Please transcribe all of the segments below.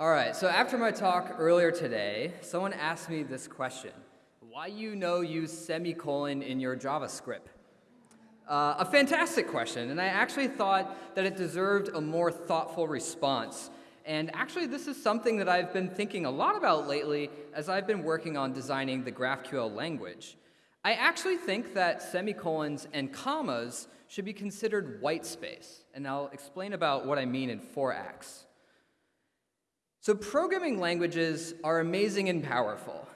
All right, so after my talk earlier today, someone asked me this question. Why you know use semicolon in your JavaScript? Uh, a fantastic question, and I actually thought that it deserved a more thoughtful response. And actually, this is something that I've been thinking a lot about lately as I've been working on designing the GraphQL language. I actually think that semicolons and commas should be considered white space, and I'll explain about what I mean in four acts. So programming languages are amazing and powerful.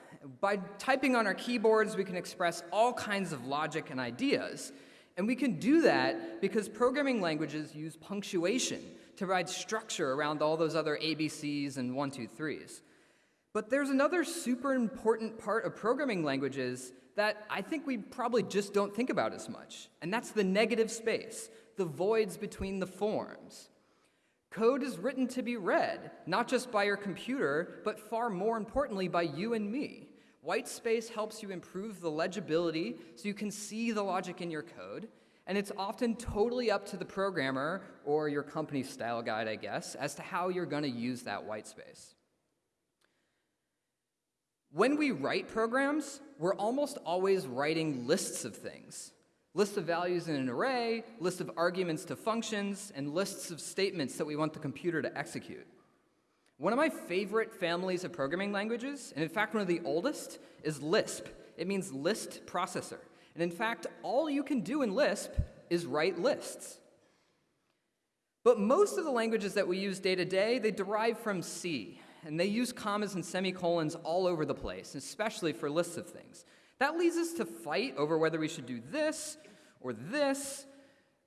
By typing on our keyboards, we can express all kinds of logic and ideas, and we can do that because programming languages use punctuation to provide structure around all those other ABCs and one, two, threes. But there's another super important part of programming languages that I think we probably just don't think about as much, and that's the negative space, the voids between the forms. Code is written to be read, not just by your computer, but far more importantly by you and me. White space helps you improve the legibility so you can see the logic in your code. And it's often totally up to the programmer or your company's style guide, I guess, as to how you're going to use that white space. When we write programs, we're almost always writing lists of things. Lists of values in an array, lists of arguments to functions, and lists of statements that we want the computer to execute. One of my favorite families of programming languages, and in fact one of the oldest, is Lisp. It means list processor. And in fact, all you can do in Lisp is write lists. But most of the languages that we use day to day, they derive from C, and they use commas and semicolons all over the place, especially for lists of things. That leads us to fight over whether we should do this or this,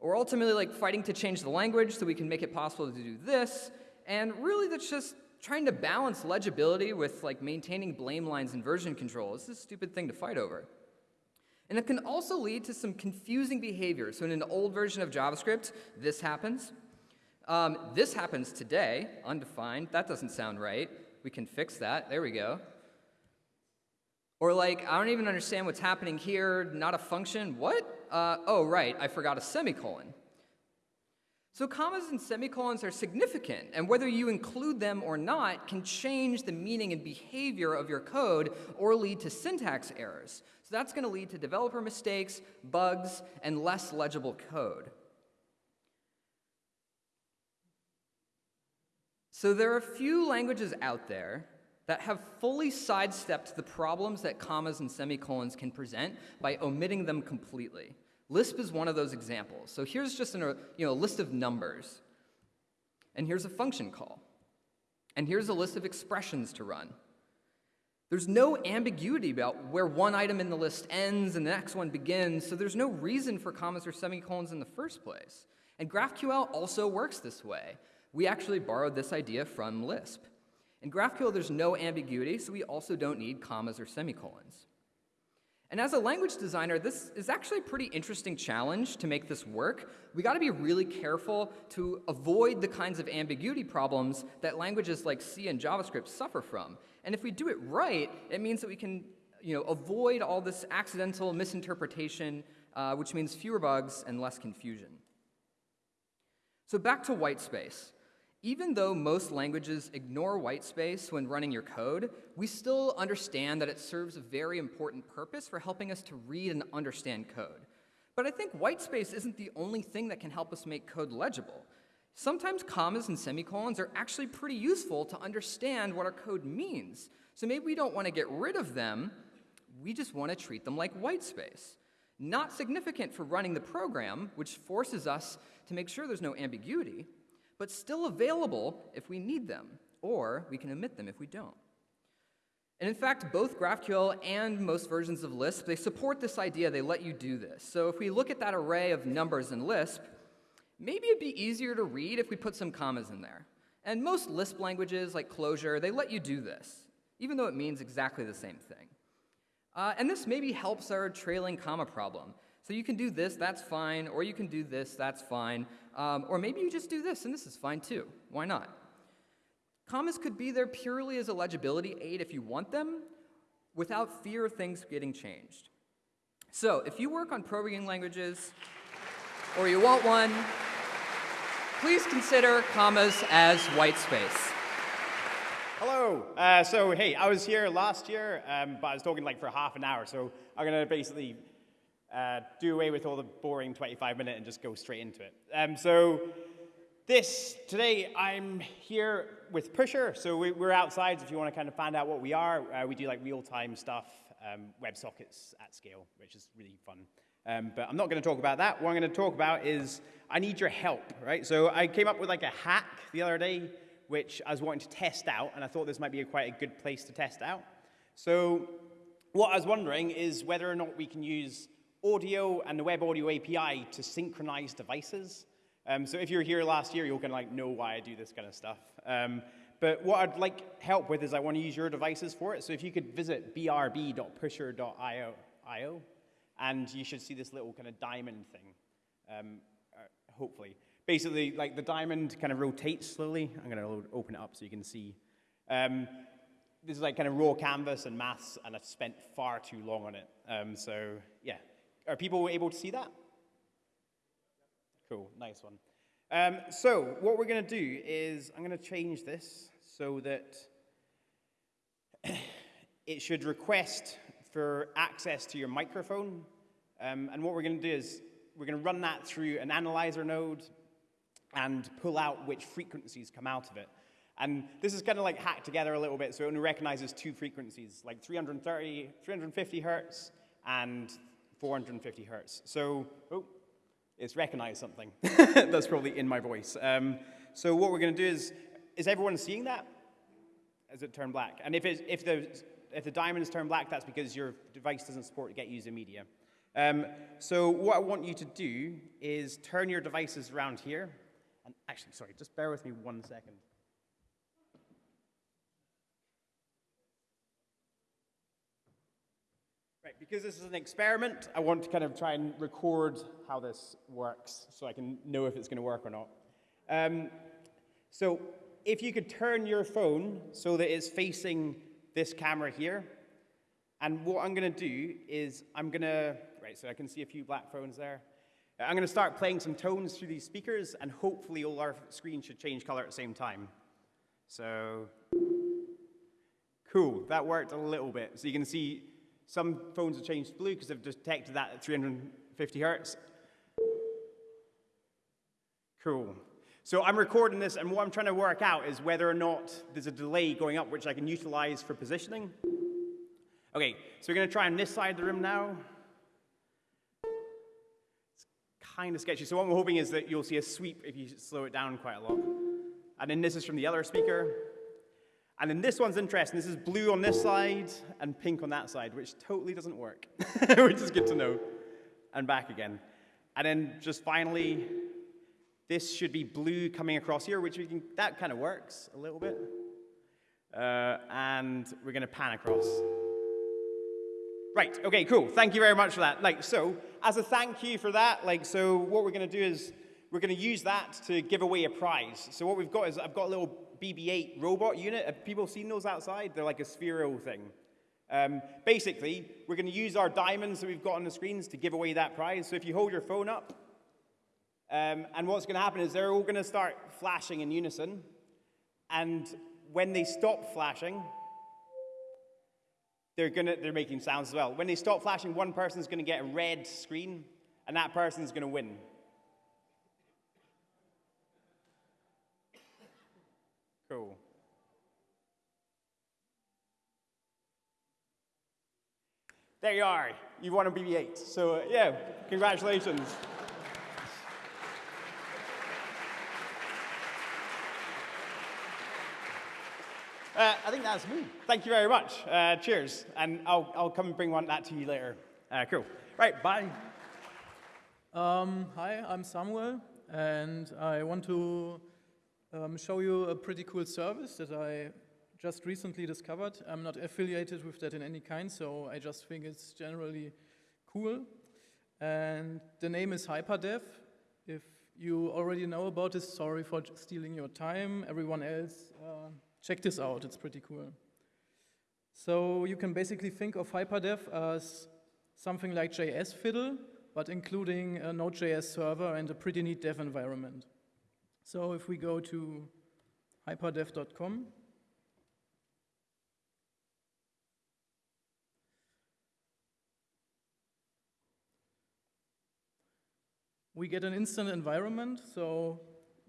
or ultimately like fighting to change the language so we can make it possible to do this, and really that's just trying to balance legibility with like maintaining blame lines and version control is a stupid thing to fight over. And it can also lead to some confusing behavior. So in an old version of JavaScript, this happens. Um, this happens today, undefined. That doesn't sound right. We can fix that. There we go. Or like, I don't even understand what's happening here, not a function. What? Uh, oh, right, I forgot a semicolon. So commas and semicolons are significant, and whether you include them or not can change the meaning and behavior of your code or lead to syntax errors. So that's going to lead to developer mistakes, bugs, and less legible code. So there are a few languages out there that have fully sidestepped the problems that commas and semicolons can present by omitting them completely. Lisp is one of those examples. So here's just an, you know, a list of numbers. And here's a function call. And here's a list of expressions to run. There's no ambiguity about where one item in the list ends and the next one begins, so there's no reason for commas or semicolons in the first place. And GraphQL also works this way. We actually borrowed this idea from Lisp. In GraphQL, there's no ambiguity, so we also don't need commas or semicolons. And as a language designer, this is actually a pretty interesting challenge to make this work. We got to be really careful to avoid the kinds of ambiguity problems that languages like C and JavaScript suffer from. And if we do it right, it means that we can you know, avoid all this accidental misinterpretation, uh, which means fewer bugs and less confusion. So back to white space. Even though most languages ignore white space when running your code, we still understand that it serves a very important purpose for helping us to read and understand code. But I think white space isn't the only thing that can help us make code legible. Sometimes commas and semicolons are actually pretty useful to understand what our code means. So maybe we don't want to get rid of them, we just want to treat them like white space. Not significant for running the program, which forces us to make sure there's no ambiguity, but still available if we need them, or we can omit them if we don't. And in fact, both GraphQL and most versions of Lisp, they support this idea, they let you do this. So if we look at that array of numbers in Lisp, maybe it'd be easier to read if we put some commas in there. And most Lisp languages, like Clojure, they let you do this, even though it means exactly the same thing. Uh, and this maybe helps our trailing comma problem. So you can do this, that's fine, or you can do this, that's fine, um, or maybe you just do this, and this is fine too. Why not? Commas could be there purely as a legibility aid if you want them, without fear of things getting changed. So if you work on programming languages, or you want one, please consider commas as white space. Hello. Uh, so, hey, I was here last year, um, but I was talking like for half an hour. So I'm to basically uh, do away with all the boring 25 minute and just go straight into it. Um, so this, today I'm here with Pusher. So we, are outside if you want to kind of find out what we are. Uh, we do like real-time stuff, um, WebSockets at scale, which is really fun. Um, but I'm not going to talk about that. What I'm going to talk about is I need your help, right? So I came up with like a hack the other day, which I was wanting to test out, and I thought this might be a quite a good place to test out. So what I was wondering is whether or not we can use audio and the Web Audio API to synchronize devices. Um, so if you were here last year, you're going to like know why I do this kind of stuff. Um, but what I'd like help with is I want to use your devices for it. So if you could visit brb.pusher.io, and you should see this little kind of diamond thing, um, uh, hopefully. Basically, like the diamond kind of rotates slowly. I'm going to open it up so you can see. Um, this is like kind of raw canvas and maths, and I've spent far too long on it. Um, so are people able to see that? Cool, nice one. Um, so what we're going to do is I'm going to change this so that it should request for access to your microphone. Um, and what we're going to do is we're going to run that through an analyzer node and pull out which frequencies come out of it. And this is kind of like hacked together a little bit, so it only recognizes two frequencies, like 330, 350 hertz and 450 hertz. So, oh, it's recognized something. That's probably in my voice. Um, so what we're going to do is, is everyone seeing that? As it turned black? And if, if, the, if the diamonds turn black, that's because your device doesn't support get user media. Um, so what I want you to do is turn your devices around here. And actually, sorry, just bear with me one second. Right, because this is an experiment, I want to kind of try and record how this works so I can know if it's going to work or not. Um, so if you could turn your phone so that it's facing this camera here, and what I'm going to do is I'm going to, right, so I can see a few black phones there. I'm going to start playing some tones through these speakers, and hopefully all our screens should change color at the same time. So, cool, that worked a little bit. So you can see some phones have changed blue because they've detected that at 350 hertz. Cool. So I'm recording this, and what I'm trying to work out is whether or not there's a delay going up, which I can utilize for positioning. Okay, so we're going to try on this side of the room now. It's kind of sketchy. So what I'm hoping is that you'll see a sweep if you slow it down quite a lot. And then this is from the other speaker. And then this one's interesting. This is blue on this side and pink on that side, which totally doesn't work, which is good to know. And back again. And then just finally, this should be blue coming across here, which we can, that kind of works a little bit. Uh, and we're going to pan across. Right, okay, cool. Thank you very much for that. Like, so, as a thank you for that, like, so what we're going to do is we're going to use that to give away a prize. So what we've got is I've got a little BB-8 robot unit. Have people seen those outside? They're like a sphero thing. Um, basically, we're going to use our diamonds that we've got on the screens to give away that prize. So if you hold your phone up, um, and what's going to happen is they're all going to start flashing in unison. And when they stop flashing, they're, gonna, they're making sounds as well. When they stop flashing, one person's going to get a red screen, and that person's going to win. Cool. There you are. You won a BB-8. So uh, yeah, congratulations. Uh, I think that's me. Thank you very much. Uh, cheers. And I'll, I'll come and bring one that to you later. Uh, cool. Right, bye. Um, hi, I'm Samuel, and I want to um, show you a pretty cool service that I just recently discovered. I'm not affiliated with that in any kind, so I just think it's generally cool. And the name is HyperDev. If you already know about this, sorry for stealing your time. Everyone else, uh, check this out, it's pretty cool. So you can basically think of HyperDev as something like JS Fiddle, but including a Node.js server and a pretty neat dev environment. So if we go to hyperdev.com, we get an instant environment. So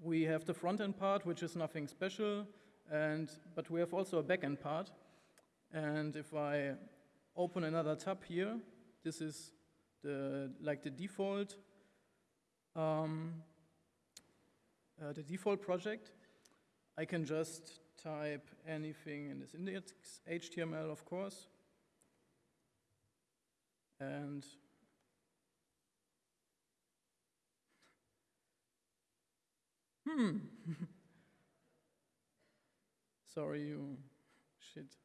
we have the front-end part, which is nothing special, and but we have also a back-end part. And if I open another tab here, this is the like the default um, uh, the default project. I can just type anything in this index, HTML, of course. And hmm. Sorry, you shit.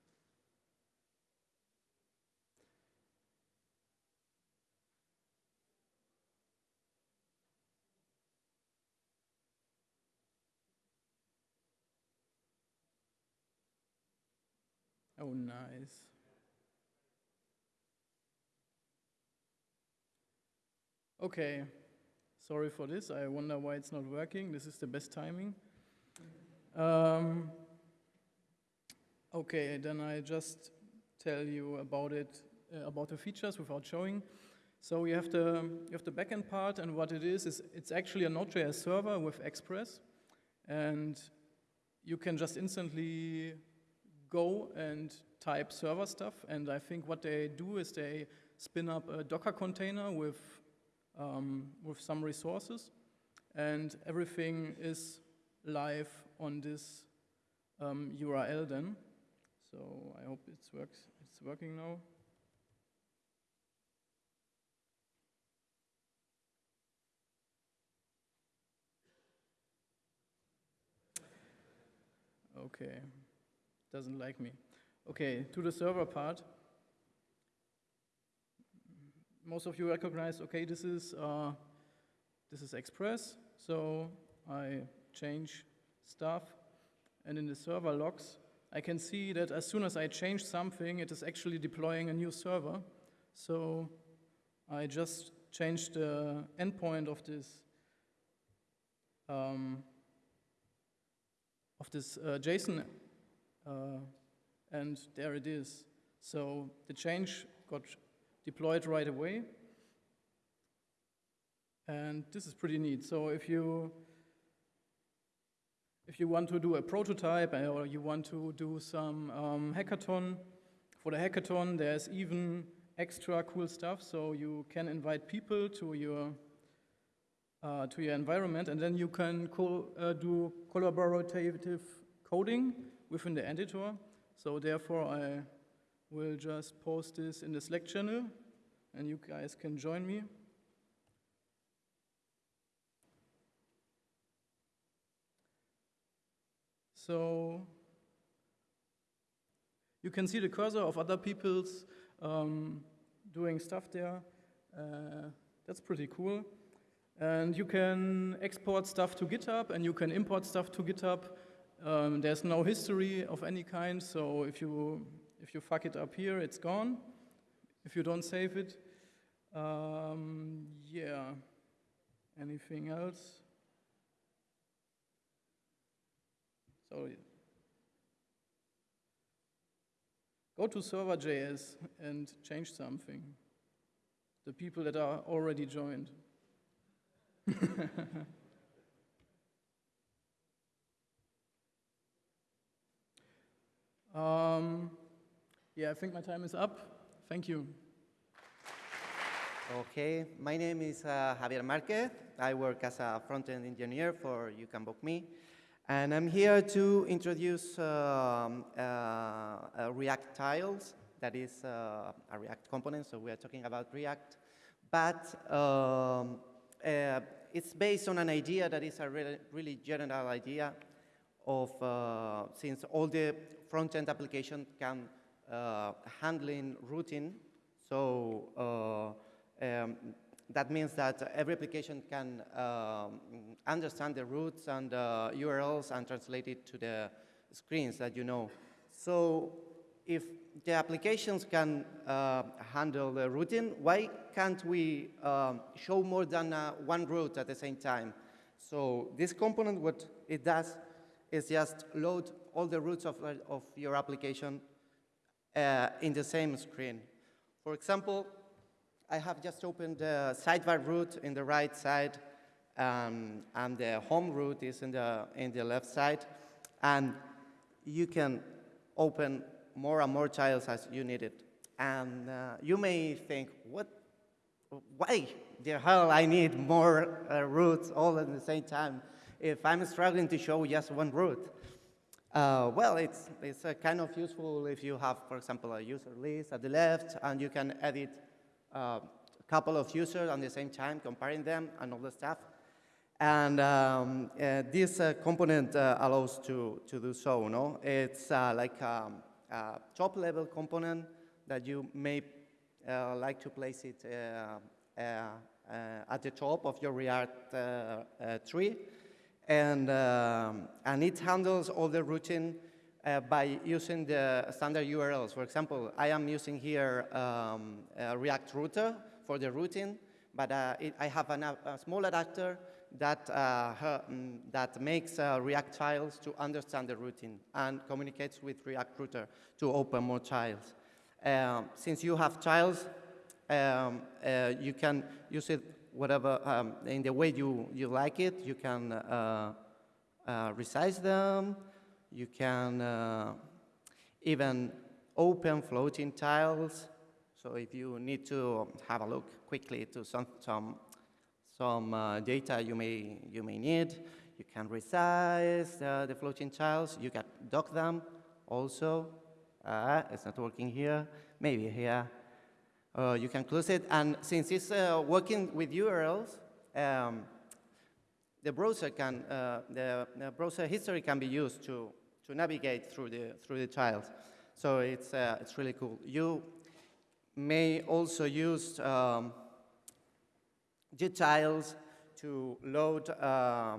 Oh, nice. Okay, sorry for this. I wonder why it's not working. This is the best timing. Um, okay, then I just tell you about it, uh, about the features without showing. So you have the you have the backend part, and what it is is it's actually a Node.js server with Express, and you can just instantly go and type server stuff. And I think what they do is they spin up a Docker container with, um, with some resources. And everything is live on this um, URL then. So I hope it's, works, it's working now. Okay doesn't like me. Okay, to the server part. Most of you recognize, okay, this is, uh, this is Express, so I change stuff, and in the server logs, I can see that as soon as I change something, it is actually deploying a new server. So I just changed the endpoint of this um, of this uh, JSON uh, and there it is. So the change got deployed right away. And this is pretty neat. So if you if you want to do a prototype or you want to do some um, hackathon, for the hackathon there's even extra cool stuff. So you can invite people to your uh, to your environment, and then you can co uh, do collaborative coding within the editor. So therefore, I will just post this in the Slack channel, and you guys can join me. So you can see the cursor of other people's um, doing stuff there. Uh, that's pretty cool. And you can export stuff to GitHub, and you can import stuff to GitHub. Um, there's no history of any kind, so if you, if you fuck it up here, it's gone. If you don't save it, um, yeah. Anything else? So go to server.js and change something. The people that are already joined. Um, yeah, I think my time is up. Thank you. Okay, my name is uh, Javier Marquez. I work as a front-end engineer for You Can Book Me. And I'm here to introduce um, uh, React tiles. That is uh, a React component, so we are talking about React. But um, uh, it's based on an idea that is a really, really general idea of, uh, since all the front-end application can handling routing, so uh, um, that means that every application can um, understand the routes and uh, URLs and translate it to the screens that you know. So if the applications can uh, handle the routing, why can't we um, show more than uh, one route at the same time? So this component, what it does is just load all the routes of, of your application uh, in the same screen. For example, I have just opened the sidebar route in the right side um, and the home route is in the, in the left side. And you can open more and more tiles as you need it. And uh, you may think, what, why the hell I need more uh, routes all at the same time if I'm struggling to show just one route? Uh, well, it's, it's uh, kind of useful if you have, for example, a user list at the left, and you can edit uh, a couple of users at the same time, comparing them and all the stuff. And um, uh, this uh, component uh, allows to, to do so, no? It's like um, a top-level component that you may like to place it at the top of your React tree. And, um, and it handles all the routing uh, by using the standard URLs. For example, I am using here um, React router for the routing, but uh, it, I have an, a small adapter that, uh, her- mm, that makes uh, React tiles to understand the routing and communicates with React router to open more tiles. Um, since you have tiles, um, uh, you can use it whatever um, in the way you, you like it. You can uh, uh, resize them. You can uh, even open floating tiles. So if you need to have a look quickly to some, some, some uh, data you may, you may need, you can resize uh, the floating tiles. You can dock them also. Uh, it's not working here, maybe here. Uh, you can close it, and since it's uh, working with URLs, um, the browser can, uh, the, the browser history can be used to, to navigate through the, through the tiles. So it's, uh, it's really cool. You may also use um, gtiles to load uh,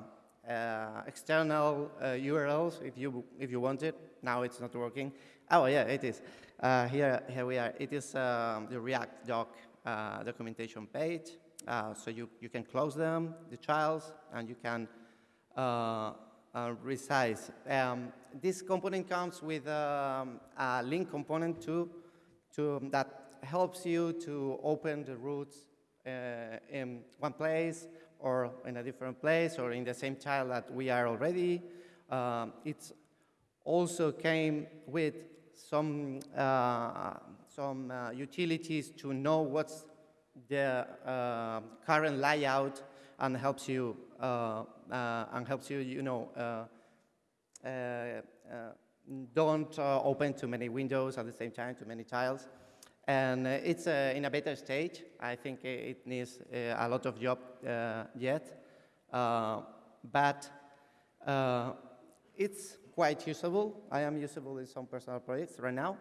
uh, external uh, URLs if you, if you want it. Now it's not working. Oh, yeah, it is. Uh, here, here we are. It is um, the React doc uh, documentation page. Uh, so you, you can close them, the tiles, and you can uh, uh, resize. Um, this component comes with um, a link component too, to, that helps you to open the routes uh, in one place or in a different place or in the same tile that we are already. Um, it's also came with some, uh, some uh, utilities to know what's the uh, current layout and helps you and helps you, you know, don't open too many windows at the same time, too many tiles. And it's uh, in a better stage. I think it needs uh, a lot of job uh, yet, but it's quite usable. I am usable in some personal projects right now.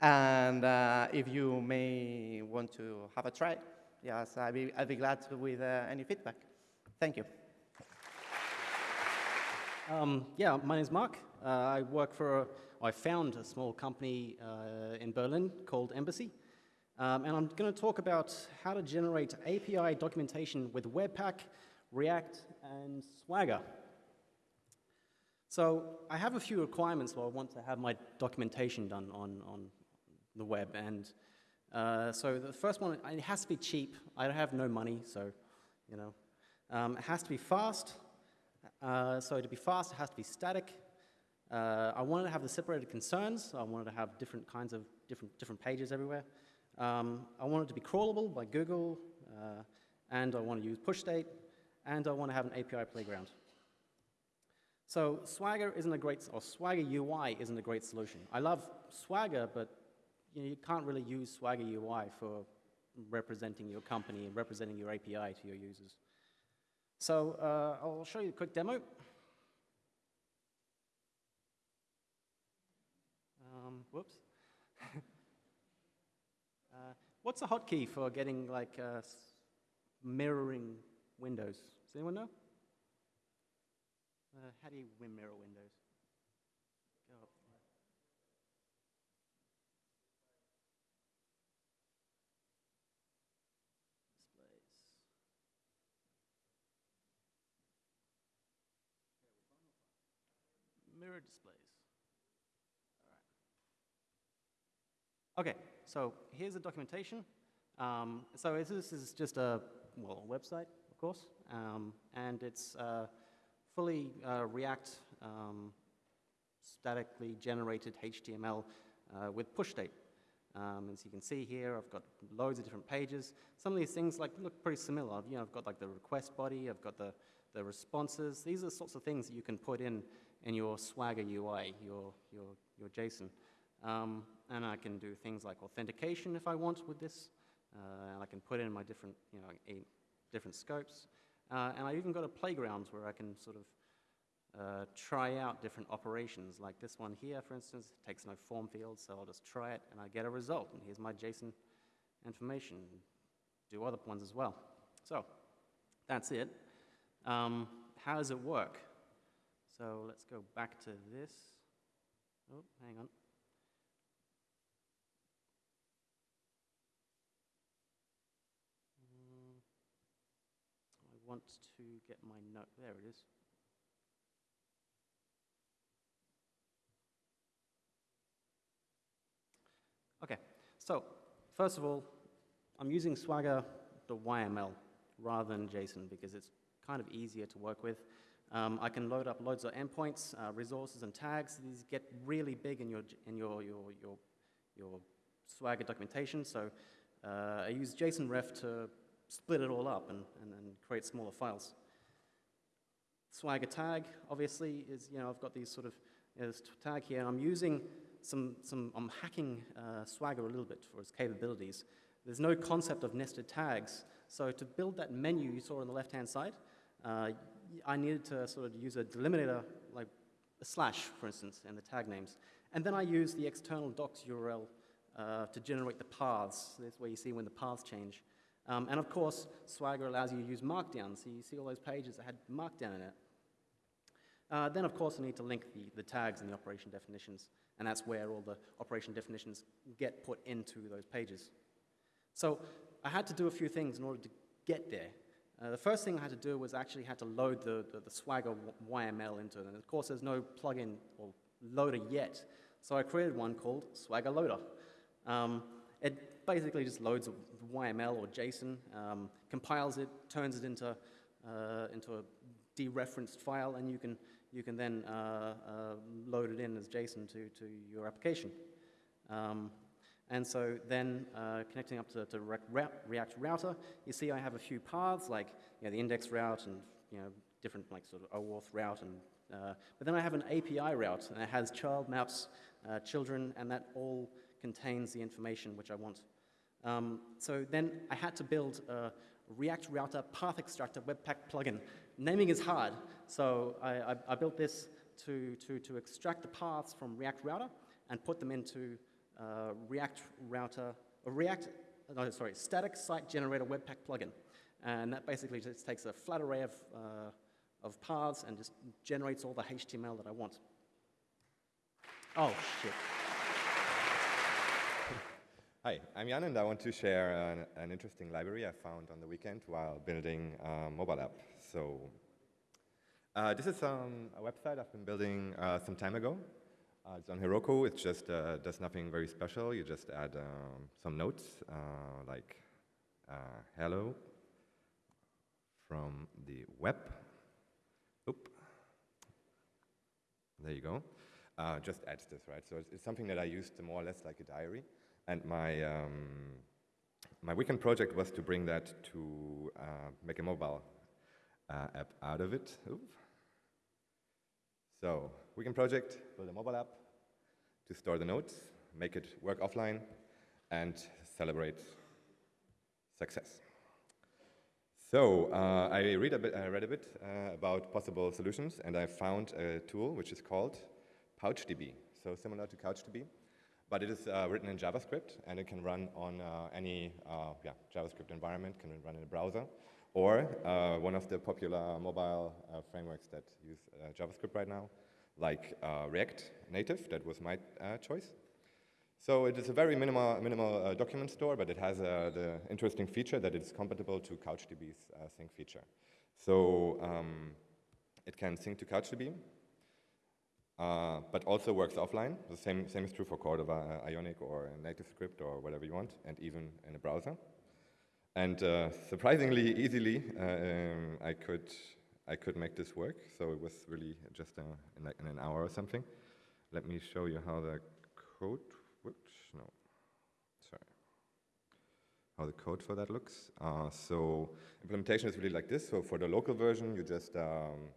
And uh, if you may want to have a try, yes, I'd be, I'd be glad with uh, any feedback. Thank you. Um, yeah, my name is Mark. Uh, I work for, a, I found a small company uh, in Berlin called Embassy. Um, and I'm going to talk about how to generate API documentation with Webpack, React, and Swagger. So I have a few requirements where I want to have my documentation done on, on the web. And uh, so the first one, it has to be cheap. I have no money, so, you know. Um, it has to be fast. Uh, so to be fast, it has to be static. Uh, I wanted to have the separated concerns. I wanted to have different kinds of different, different pages everywhere. Um, I want it to be crawlable by Google, uh, and I want to use push state, and I want to have an API playground. So Swagger isn't a great, or Swagger UI isn't a great solution. I love Swagger, but you, know, you can't really use Swagger UI for representing your company and representing your API to your users. So uh, I'll show you a quick demo. Um, whoops. uh, what's a hotkey for getting like uh, mirroring windows? Does anyone know? Uh, how do you win mirror windows? Displays. Mirror displays. All right. Okay, so here's the documentation. Um, so this is just a, well, a website, of course, um, and it's uh, fully uh, React um, statically generated HTML uh, with push state. Um, as you can see here, I've got loads of different pages. Some of these things like look pretty similar. You know, I've got like the request body, I've got the, the responses. These are the sorts of things that you can put in in your Swagger UI, your, your, your JSON. Um, and I can do things like authentication if I want with this. Uh, and I can put in my different, you know, different scopes. Uh, and I've even got a playground where I can sort of uh, try out different operations. Like this one here, for instance, it takes no form field, so I'll just try it and I get a result. And here's my JSON information. Do other ones as well. So that's it. Um, how does it work? So let's go back to this. Oh, hang on. Want to get my note. There it is. Okay, so first of all, I'm using Swagger, the YML, rather than JSON because it's kind of easier to work with. Um, I can load up loads of endpoints, uh, resources, and tags. These get really big in your, in your, your, your, your Swagger documentation, so uh, I use JSON-ref to split it all up and, and, and create smaller files. Swagger tag, obviously, is, you know, I've got these sort of, you know, this tag here, I'm using some, some I'm hacking uh, Swagger a little bit for its capabilities. There's no concept of nested tags, so to build that menu you saw on the left-hand side, uh, I needed to sort of use a delimiter, like a slash, for instance, in the tag names. And then I use the external docs URL uh, to generate the paths. That's where you see when the paths change. Um, and of course, Swagger allows you to use Markdown. So you see all those pages that had Markdown in it. Uh, then, of course, I need to link the, the tags and the operation definitions. And that's where all the operation definitions get put into those pages. So I had to do a few things in order to get there. Uh, the first thing I had to do was actually had to load the, the, the Swagger YML into it. And of course, there's no plugin or loader yet. So I created one called Swagger Loader. Um, it basically just loads YML or JSON, um, compiles it, turns it into, uh, into a dereferenced file, and you can, you can then uh, uh, load it in as JSON to, to your application. Um, and so then uh, connecting up to, to React Router, you see I have a few paths like you know, the index route and you know, different like sort of OAuth route. And, uh, but then I have an API route and it has child maps, uh, children, and that all contains the information which I want. Um, so then I had to build a React Router Path Extractor Webpack plugin. Naming is hard, so I, I, I built this to, to, to extract the paths from React Router and put them into uh, React Router, or React, no, sorry, Static Site Generator Webpack plugin. And that basically just takes a flat array of, uh, of paths and just generates all the HTML that I want. Oh, shit. Hi, I'm Jan and I want to share an, an interesting library I found on the weekend while building a mobile app. So uh, this is um, a website I've been building uh, some time ago. Uh, it's on Heroku. It just uh, does nothing very special. You just add um, some notes uh, like uh, hello from the web. Oop. There you go. Just adds this, right? So it's, it's, something that I used more or less like a diary. And my, um, my weekend project was to bring that to uh, make a mobile app out of it. Oop. So weekend project, build a mobile app to store the notes, make it work offline, and celebrate success. So uh, I read a bit, I read a bit uh, about possible solutions, and I found a tool which is called PouchDB. So similar to CouchDB, but it is uh, written in JavaScript, and it can run on uh, any uh, yeah, JavaScript environment, can run in a browser, or uh, one of the popular mobile frameworks that use JavaScript right now, like uh, React Native, that was my uh, choice. So it is a very minimal, minimal uh, document store, but it has uh, the interesting feature that it's compatible to CouchDB's uh, sync feature. So um, it can sync to CouchDB, uh, but also works offline. The same, same is true for Cordova, Ionic, or NativeScript, or whatever you want, and even in a browser. And uh, surprisingly easily, uh, um, I could I could make this work. So it was really just uh, in, like in an hour or something. Let me show you how the code. Whoops, no, sorry. How the code for that looks. Uh, so implementation is really like this. So for the local version, you just um,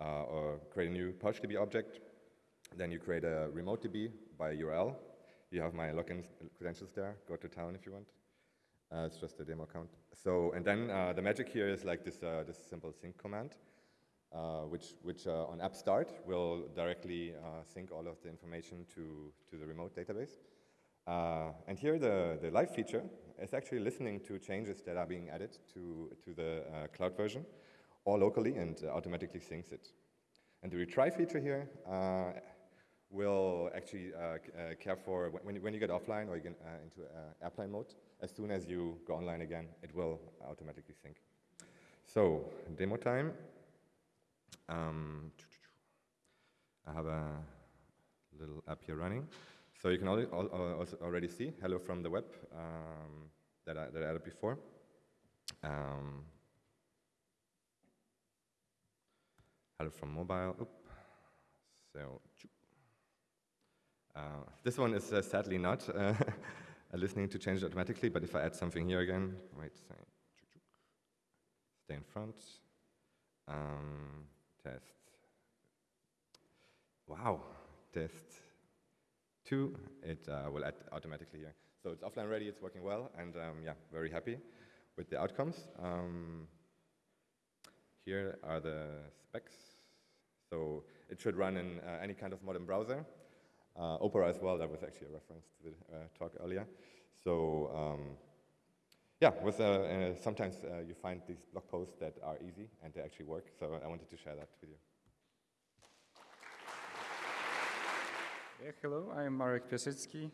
uh, or create a new PouchDB object. Then you create a remote DB by URL. You have my login credentials there. Go to town if you want. Uh, it's just a demo account. So, and then uh, the magic here is like this, uh, this simple sync command, uh, which, which uh, on app start will directly uh, sync all of the information to, to the remote database. and here the, the live feature is actually listening to changes that are being added to, to the cloud version, or locally, and automatically syncs it. And the retry feature here will actually uh, uh, care for when, when you get offline or you get uh, into airplane mode. As soon as you go online again, it will automatically sync. So, demo time. Um, I have a little app here running. So you can already see hello from the web um, that, I, that I added before. Um, hello from mobile. Oop. So uh, this one is uh, sadly not uh, listening to change automatically, but if I add something here again, wait, stay in front, um, test. Wow, test two, it uh, will add automatically here. So it's offline ready, it's working well, and um, yeah, very happy with the outcomes. Um, here are the specs. So it should run in uh, any kind of modern browser. Uh, Opera as well, that was actually a reference to the uh, talk earlier. So um, yeah, with, uh, uh sometimes uh, you find these blog posts that are easy and they actually work. So I wanted to share that with you. Yeah, hello, I'm Marek Piasecki.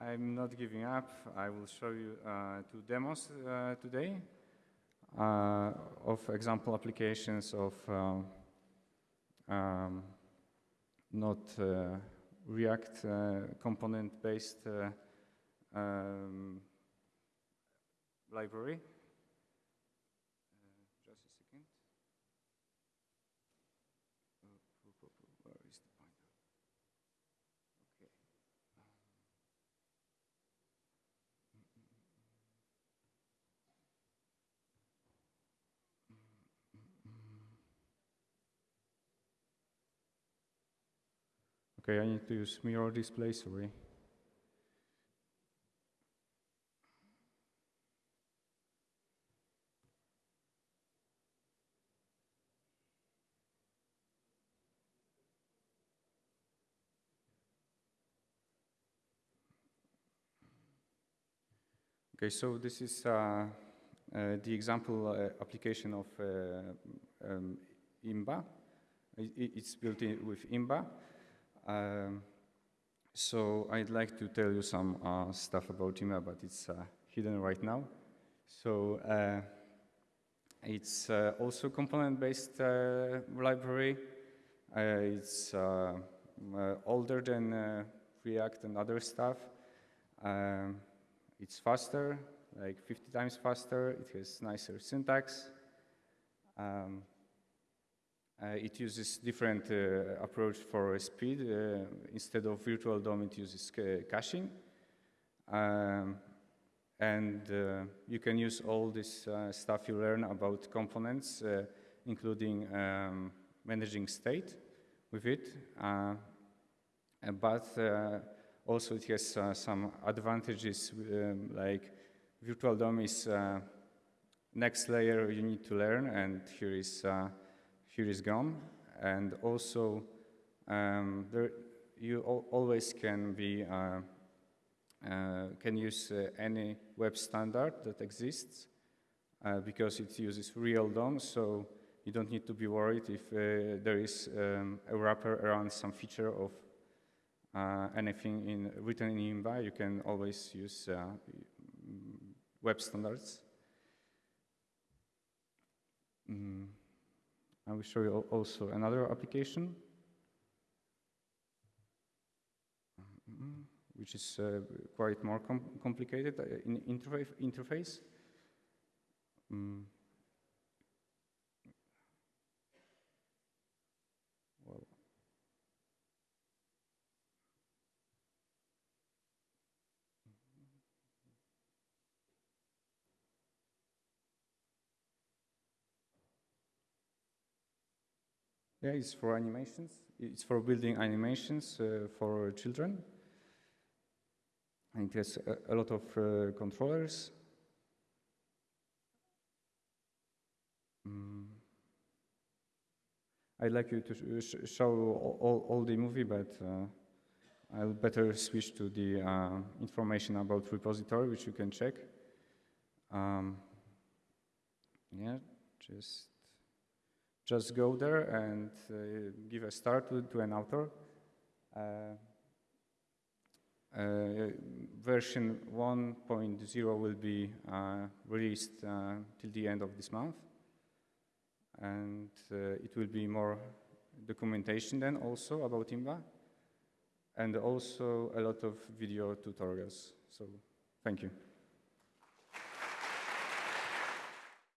I'm not giving up. I will show you uh, two demos today of example applications of um, not React uh, component-based uh, um, library. Uh, just a second. Where is the pointer? Okay. Okay, I need to use mirror display, sorry. Okay, so this is uh, uh, the example uh, application of uh, um, IMBA. It, it's built with IMBA. Um, so I'd like to tell you some uh, stuff about IMBA, but it's uh, hidden right now. So uh, it's uh, also component-based uh, library. Uh, it's older than React and other stuff. Um, it's faster, like 50 times faster. It has nicer syntax. Um, it uses different uh, approach for speed. Uh, instead of virtual DOM, it uses caching. Um, and you can use all this stuff you learn about components, including um, managing state with it. but also it has uh, some advantages um, like virtual DOM is uh, next layer you need to learn and here is uh, here is gone. And also, um, there, you al always can be uh, uh, can use uh, any web standard that exists uh, because it uses real DOM, so you don't need to be worried if uh, there is um, a wrapper around some feature of uh, anything in, written in IMBA. You can always use web standards. Mm. I will show you also another application, which is uh, quite more com complicated uh, in interface. interface. Mm. Yeah, it's for animations. It's for building animations uh, for children. And it has a, a lot of uh, controllers. Mm. I'd like you to sh sh show all, all, all the movie, but uh, I'll better switch to the uh, information about repository, which you can check. Um, yeah, just just go there and uh, give a start to, to an author. Uh, uh, version 1.0 will be uh, released till the end of this month. And it will be more documentation then also about IMBA. And also a lot of video tutorials. So thank you.